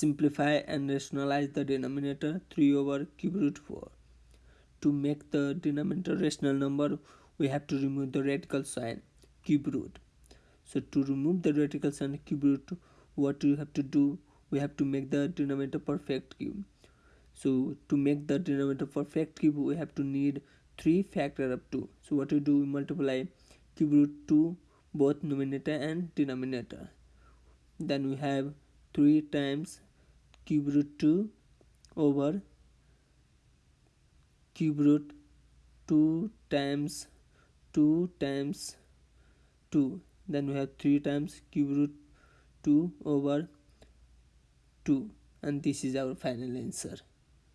simplify and rationalize the denominator 3 over cube root 4 to make the denominator rational number we have to remove the radical sign cube root. So to remove the radical sign cube root what you have to do? We have to make the denominator perfect cube. So to make the denominator perfect cube we have to need 3 factor of 2 so what we do? We multiply cube root 2 both numerator and denominator. Then we have 3 times cube root 2 over cube root 2 times 2 times 2 then we have 3 times cube root 2 over 2 and this is our final answer